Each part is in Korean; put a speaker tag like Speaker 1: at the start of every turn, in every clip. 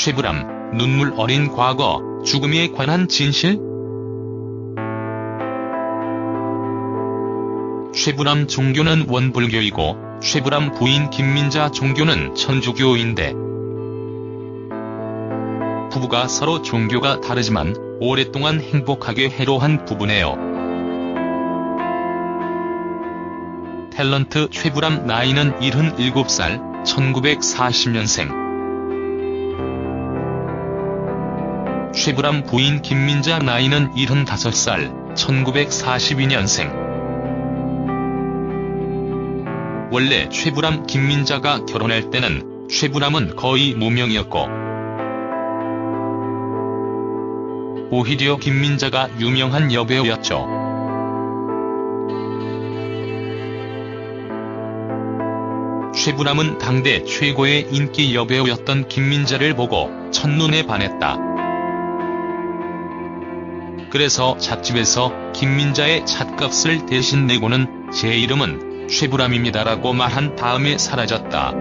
Speaker 1: 쉐브람, 눈물 어린 과거, 죽음에 관한 진실? 쉐브람 종교는 원불교이고 쉐브람 부인 김민자 종교는 천주교인데 부부가 서로 종교가 다르지만 오랫동안 행복하게 해로한 부부네요. 탤런트 쉐브람 나이는 77살, 1940년생. 쉐브람 부인 김민자 나이는 75살, 1942년생. 원래 쉐브람 김민자가 결혼할 때는 쉐브람은 거의 무명이었고 오히려 김민자가 유명한 여배우였죠. 쉐브람은 당대 최고의 인기 여배우였던 김민자를 보고 첫눈에 반했다. 그래서 잣집에서 김민자의 잣값을 대신 내고는 제 이름은 쉐브람입니다라고 말한 다음에 사라졌다.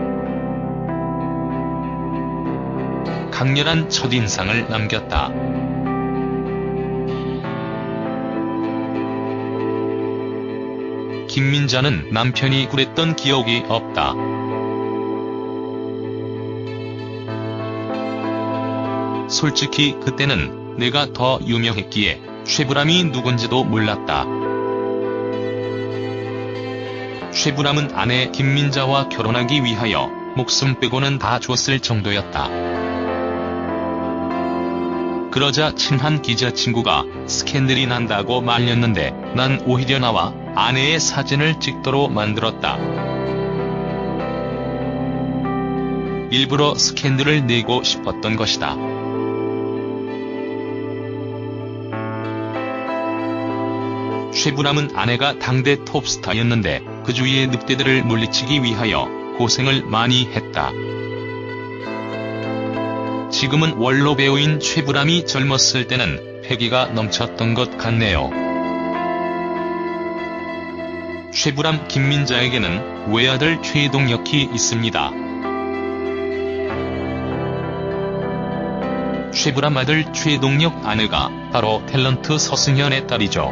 Speaker 1: 강렬한 첫인상을 남겼다. 김민자는 남편이 그랬던 기억이 없다. 솔직히 그때는 내가 더 유명했기에 쉐브람이 누군지도 몰랐다. 쉐브람은 아내 김민자와 결혼하기 위하여 목숨 빼고는 다 줬을 정도였다. 그러자 친한 기자 친구가 스캔들이 난다고 말렸는데 난 오히려 나와 아내의 사진을 찍도록 만들었다. 일부러 스캔들을 내고 싶었던 것이다. 쉐브람은 아내가 당대 톱스타였는데 그 주위의 늑대들을 물리치기 위하여 고생을 많이 했다. 지금은 원로 배우인 쉐브람이 젊었을 때는 패기가 넘쳤던 것 같네요. 쉐브람 김민자에게는 외아들 최동혁이 있습니다. 쉐브람 아들 최동혁 아내가 바로 탤런트 서승현의 딸이죠.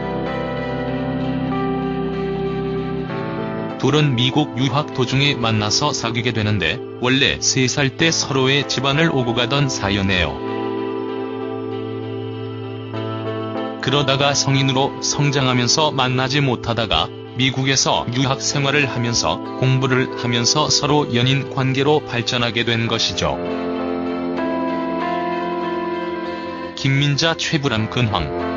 Speaker 1: 둘은 미국 유학 도중에 만나서 사귀게 되는데 원래 3살 때 서로의 집안을 오고 가던 사연이에요. 그러다가 성인으로 성장하면서 만나지 못하다가 미국에서 유학 생활을 하면서 공부를 하면서 서로 연인 관계로 발전하게 된 것이죠. 김민자 최불암 근황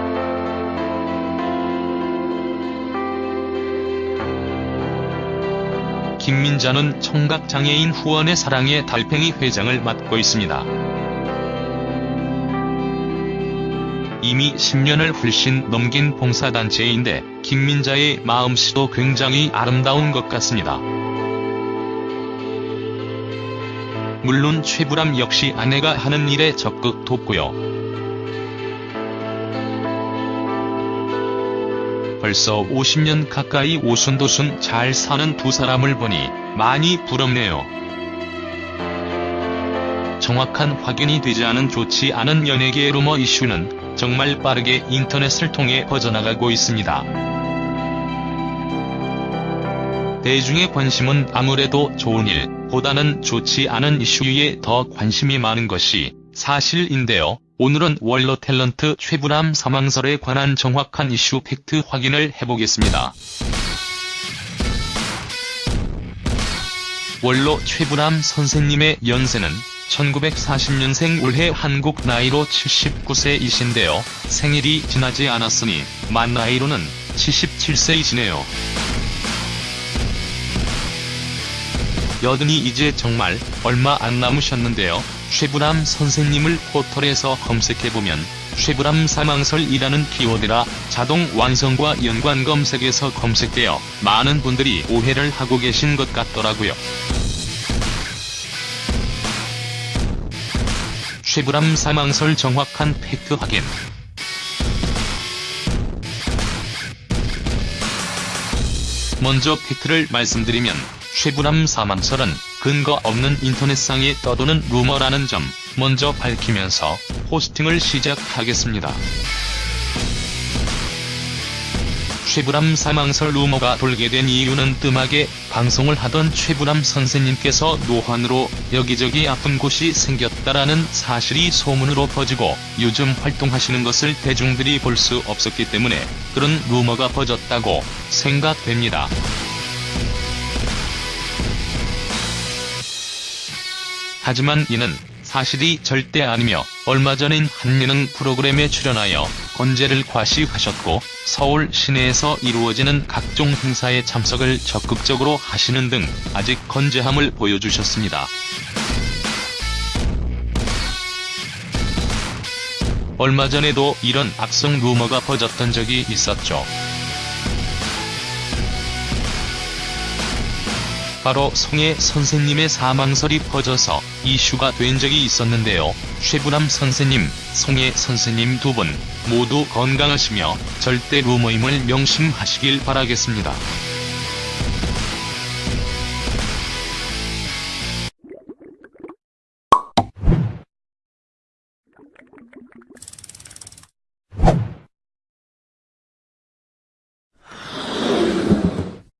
Speaker 1: 김민자는 청각장애인 후원의 사랑의 달팽이 회장을 맡고 있습니다. 이미 10년을 훨씬 넘긴 봉사단체인데 김민자의 마음씨도 굉장히 아름다운 것 같습니다. 물론 최불암 역시 아내가 하는 일에 적극 돕고요. 벌써 50년 가까이 오순도순 잘 사는 두 사람을 보니 많이 부럽네요. 정확한 확인이 되지 않은 좋지 않은 연예계의 루머 이슈는 정말 빠르게 인터넷을 통해 퍼져나가고 있습니다. 대중의 관심은 아무래도 좋은 일, 보다는 좋지 않은 이슈에 더 관심이 많은 것이 사실인데요. 오늘은 원로 탤런트 최불암 사망설에 관한 정확한 이슈 팩트 확인을 해보겠습니다. 원로 최불암 선생님의 연세는 1940년생 올해 한국 나이로 79세이신데요. 생일이 지나지 않았으니 만 나이로는 77세이시네요. 여든이 이제 정말 얼마 안 남으셨는데요. 쉐브람 선생님을 포털에서 검색해보면 쉐브람 사망설이라는 키워드라 자동 완성과 연관 검색에서 검색되어 많은 분들이 오해를 하고 계신 것 같더라고요. 최불암 사망설 정확한 팩트 확인 먼저 팩트를 말씀드리면 최불암 사망설은 근거 없는 인터넷상에 떠도는 루머라는 점 먼저 밝히면서 posting을 시작하겠습니다. 최불암 사망설 루머가 돌게 된 이유는 뜸하게 방송을 하던 최불암 선생님께서 노환으로 여기저기 아픈 곳이 생겼다라는 사실이 소문으로 퍼지고 요즘 활동하시는 것을 대중들이 볼 수 없었기 때문에 그런 루머가 퍼졌다고 생각됩니다. 하지만 이는 사실이 절대 아니며 얼마 전인 한 예능 프로그램에 출연하여 건재를 과시하셨고 서울 시내에서 이루어지는 각종 행사에 참석을 적극적으로 하시는 등 아직 건재함을 보여주셨습니다. 얼마 전에도 이런 악성 루머가 퍼졌던 적이 있었죠. 바로 송혜 선생님의 사망설이 퍼져서 이슈가 된 적이 있었는데요. 최불암 선생님, 송혜 선생님 두 분 모두 건강하시며 절대 루머임을 명심하시길 바라겠습니다.